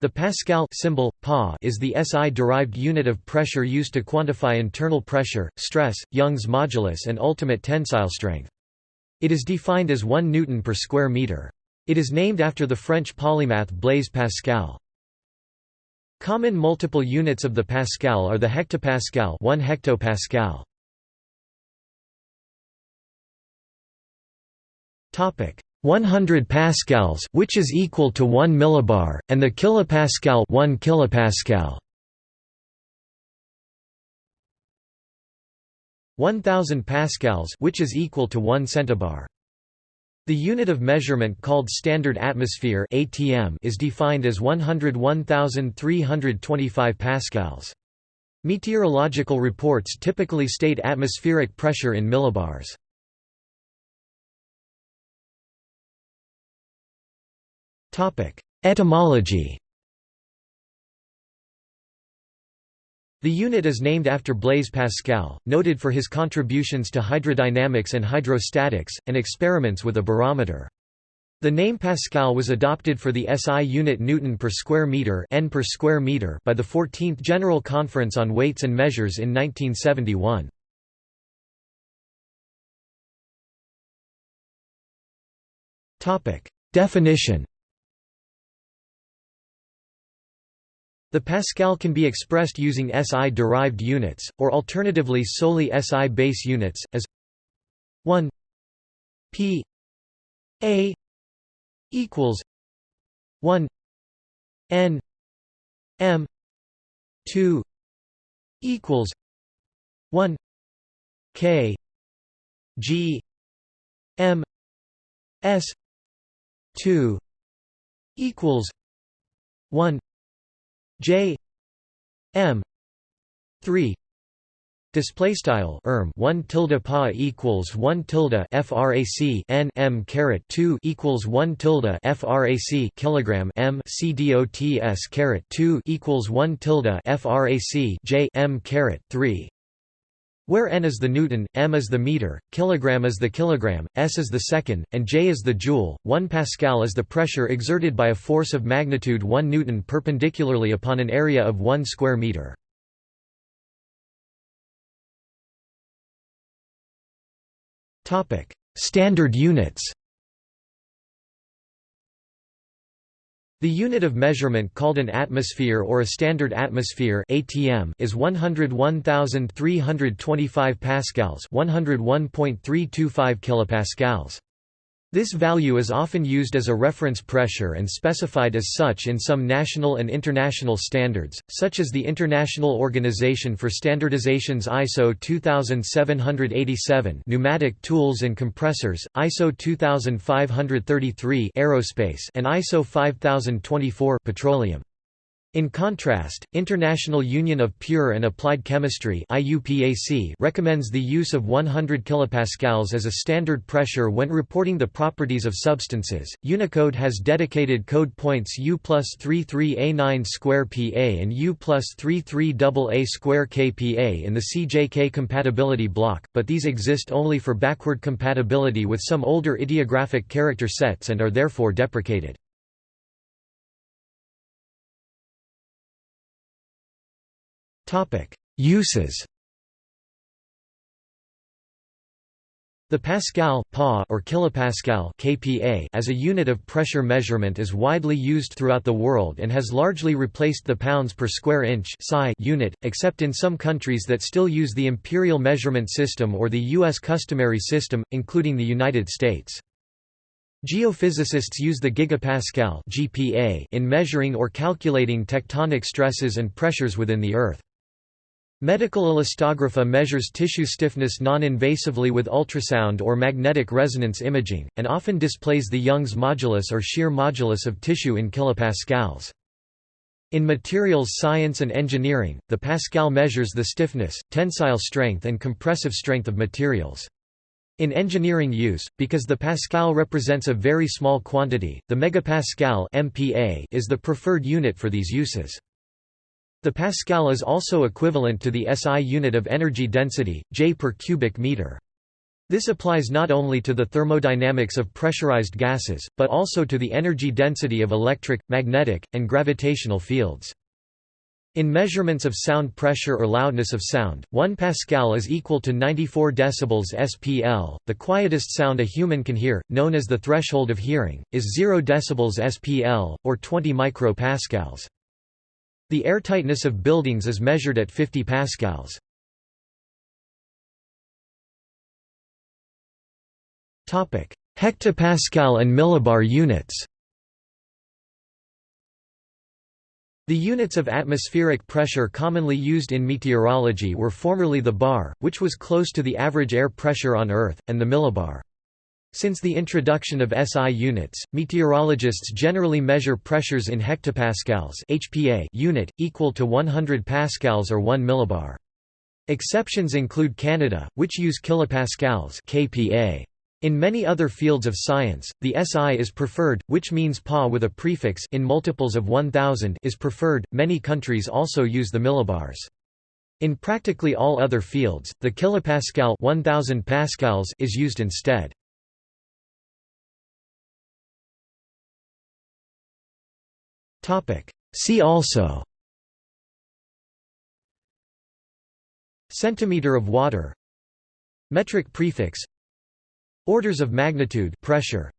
The Pascal symbol, pa is the SI-derived unit of pressure used to quantify internal pressure, stress, Young's modulus and ultimate tensile strength. It is defined as 1 newton per square meter. It is named after the French polymath Blaise Pascal. Common multiple units of the pascal are the hectopascal 1 hectopascal. Topic: 100 pascals, which is equal to 1 millibar, and the kilopascal 1 kilopascal. 1000 pascals, which is equal to 1 centibar. The unit of measurement called standard atmosphere (ATM) is defined as 101,325 pascals. Meteorological reports typically state atmospheric pressure in millibars. Etymology The unit is named after Blaise Pascal, noted for his contributions to hydrodynamics and hydrostatics, and experiments with a barometer. The name Pascal was adopted for the SI unit Newton per square meter, N per square meter by the 14th General Conference on Weights and Measures in 1971. Topic: Definition The Pascal can be expressed using SI-derived units, or alternatively solely SI base units, as 1 p a equals 1 n m 2 equals 1 k g m s 2 equals 1 J M three Display style erm one tilde pa equals one tilde frac n m caret two equals one tilde frac kilogram m c dots caret two equals one tilde frac j m caret three where n is the newton, m is the meter, kilogram is the kilogram, s is the second, and j is the joule, 1 pascal is the pressure exerted by a force of magnitude 1 newton perpendicularly upon an area of 1 square meter. Standard units The unit of measurement called an atmosphere or a standard atmosphere (ATM) is 101,325 pascals, 101.325 kilopascals. This value is often used as a reference pressure and specified as such in some national and international standards, such as the International Organization for Standardization's ISO 2787 pneumatic tools and compressors, ISO 2533 aerospace and ISO 5024 petroleum. In contrast, International Union of Pure and Applied Chemistry recommends the use of 100 kPa as a standard pressure when reporting the properties of substances. Unicode has dedicated code points U plus 33A9 square PA and U plus 33AA square KPA in the CJK compatibility block, but these exist only for backward compatibility with some older ideographic character sets and are therefore deprecated. Topic: Uses. The pascal pa or kilopascal kPa as a unit of pressure measurement is widely used throughout the world and has largely replaced the pounds per square inch (psi) unit, except in some countries that still use the imperial measurement system or the US customary system, including the United States. Geophysicists use the gigapascal (GPa) in measuring or calculating tectonic stresses and pressures within the earth. Medical elastography measures tissue stiffness non-invasively with ultrasound or magnetic resonance imaging, and often displays the Young's modulus or shear modulus of tissue in kilopascals. In materials science and engineering, the pascal measures the stiffness, tensile strength and compressive strength of materials. In engineering use, because the pascal represents a very small quantity, the megapascal MPa is the preferred unit for these uses. The pascal is also equivalent to the SI unit of energy density, J per cubic meter. This applies not only to the thermodynamics of pressurized gases, but also to the energy density of electric, magnetic, and gravitational fields. In measurements of sound pressure or loudness of sound, 1 pascal is equal to 94 decibels SPL. The quietest sound a human can hear, known as the threshold of hearing, is 0 decibels SPL or 20 micropascals. The airtightness of buildings is measured at 50 pascals. Topic: Hectopascal and millibar units The units of atmospheric pressure commonly used in meteorology were formerly the bar, which was close to the average air pressure on Earth, and the millibar. Since the introduction of SI units, meteorologists generally measure pressures in hectopascals HPA unit, equal to 100 pascals or 1 millibar. Exceptions include Canada, which use kilopascals kPa. In many other fields of science, the SI is preferred, which means Pa with a prefix in multiples of 1000 is preferred. Many countries also use the millibars. In practically all other fields, the kilopascal 1000 pascals is used instead. See also. Centimeter of water. Metric prefix. Orders of magnitude pressure.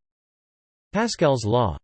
Pascal's law